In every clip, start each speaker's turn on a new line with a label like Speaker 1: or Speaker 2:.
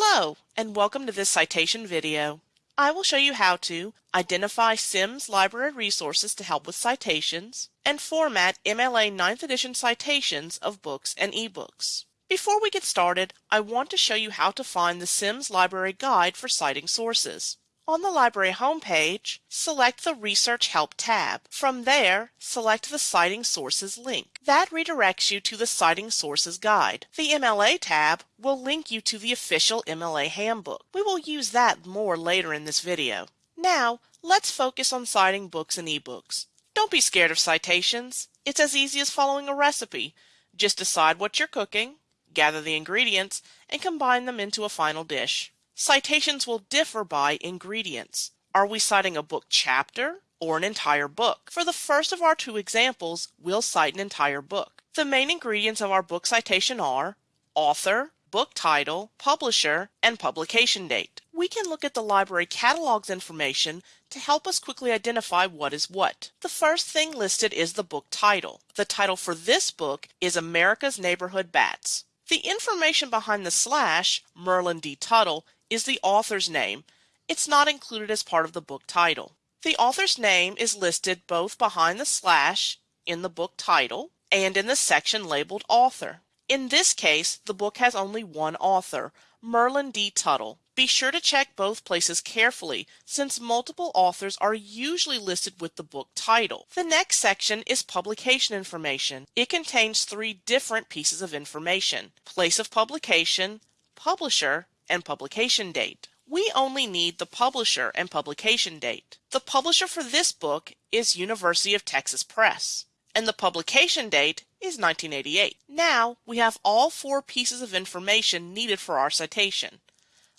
Speaker 1: Hello, and welcome to this citation video. I will show you how to identify Sims library resources to help with citations and format MLA 9th edition citations of books and ebooks. Before we get started, I want to show you how to find the Sims Library Guide for citing sources. On the library homepage, select the Research Help tab. From there, select the Citing Sources link. That redirects you to the Citing Sources Guide. The MLA tab will link you to the official MLA handbook. We will use that more later in this video. Now, let's focus on citing books and ebooks. Don't be scared of citations. It's as easy as following a recipe. Just decide what you're cooking, gather the ingredients, and combine them into a final dish. Citations will differ by ingredients. Are we citing a book chapter or an entire book? For the first of our two examples, we'll cite an entire book. The main ingredients of our book citation are author, book title, publisher, and publication date. We can look at the library catalog's information to help us quickly identify what is what. The first thing listed is the book title. The title for this book is America's Neighborhood Bats. The information behind the slash, Merlin D. Tuttle, is the author's name. It's not included as part of the book title. The author's name is listed both behind the slash in the book title and in the section labeled author. In this case, the book has only one author, Merlin D. Tuttle. Be sure to check both places carefully since multiple authors are usually listed with the book title. The next section is publication information. It contains three different pieces of information. Place of publication, publisher, and publication date. We only need the publisher and publication date. The publisher for this book is University of Texas Press, and the publication date is 1988. Now we have all four pieces of information needed for our citation.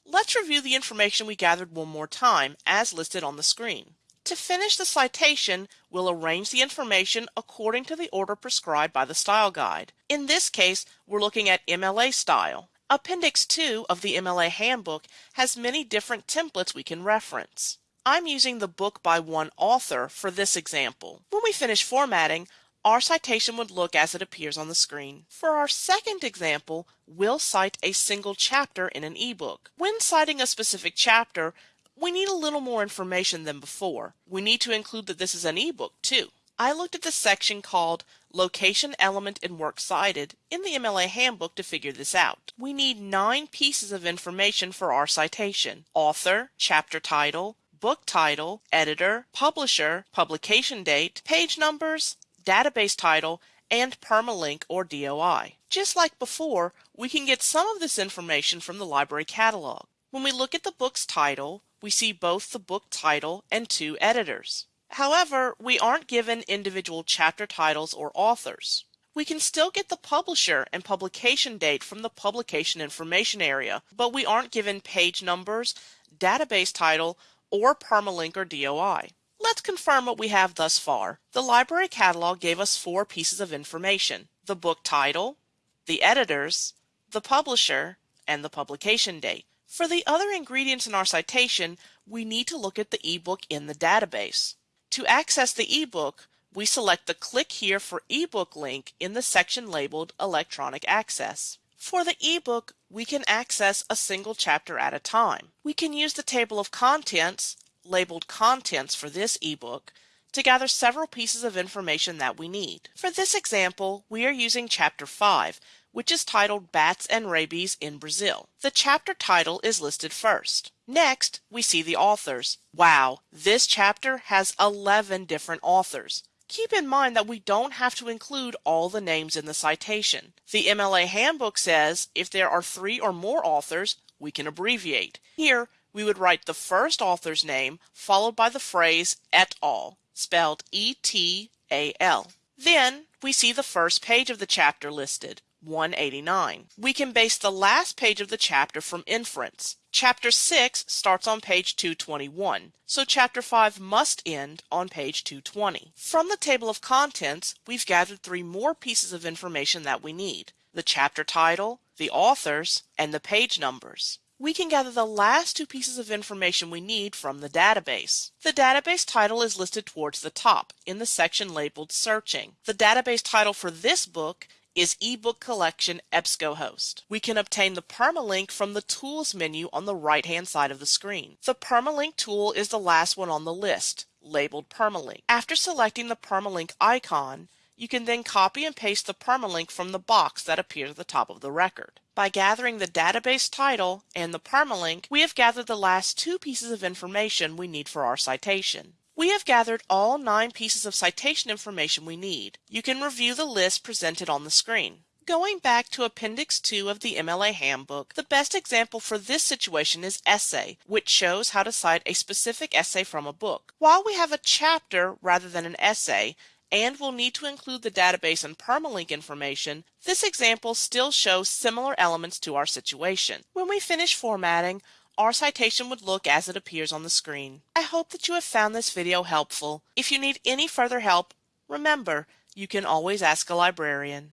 Speaker 1: Let's review the information we gathered one more time, as listed on the screen. To finish the citation, we'll arrange the information according to the order prescribed by the style guide. In this case, we're looking at MLA style. Appendix 2 of the MLA Handbook has many different templates we can reference. I'm using the book by one author for this example. When we finish formatting, our citation would look as it appears on the screen. For our second example, we'll cite a single chapter in an ebook. When citing a specific chapter, we need a little more information than before. We need to include that this is an ebook too. I looked at the section called Location Element and Works Cited in the MLA Handbook to figure this out. We need nine pieces of information for our citation. Author, chapter title, book title, editor, publisher, publication date, page numbers, database title, and permalink or DOI. Just like before, we can get some of this information from the library catalog. When we look at the book's title, we see both the book title and two editors. However, we aren't given individual chapter titles or authors. We can still get the publisher and publication date from the publication information area, but we aren't given page numbers, database title, or permalink or DOI. Let's confirm what we have thus far. The library catalog gave us four pieces of information, the book title, the editors, the publisher, and the publication date. For the other ingredients in our citation, we need to look at the ebook in the database. To access the ebook, we select the Click Here for eBook link in the section labeled Electronic Access. For the ebook, we can access a single chapter at a time. We can use the table of contents, labeled Contents for this ebook, to gather several pieces of information that we need. For this example, we are using Chapter 5, which is titled Bats and Rabies in Brazil. The chapter title is listed first. Next, we see the authors. Wow, this chapter has 11 different authors. Keep in mind that we don't have to include all the names in the citation. The MLA handbook says if there are three or more authors, we can abbreviate. Here, we would write the first author's name followed by the phrase et al, spelled E-T-A-L. Then, we see the first page of the chapter listed. 189. We can base the last page of the chapter from inference. Chapter 6 starts on page 221, so Chapter 5 must end on page 220. From the table of contents, we've gathered three more pieces of information that we need. The chapter title, the authors, and the page numbers. We can gather the last two pieces of information we need from the database. The database title is listed towards the top in the section labeled Searching. The database title for this book is eBook Collection EBSCOhost. We can obtain the permalink from the Tools menu on the right hand side of the screen. The permalink tool is the last one on the list, labeled permalink. After selecting the permalink icon, you can then copy and paste the permalink from the box that appears at the top of the record. By gathering the database title and the permalink, we have gathered the last two pieces of information we need for our citation. We have gathered all nine pieces of citation information we need. You can review the list presented on the screen. Going back to Appendix 2 of the MLA Handbook, the best example for this situation is Essay, which shows how to cite a specific essay from a book. While we have a chapter rather than an essay, and will need to include the database and permalink information, this example still shows similar elements to our situation. When we finish formatting, our citation would look as it appears on the screen. I hope that you have found this video helpful. If you need any further help, remember, you can always ask a librarian.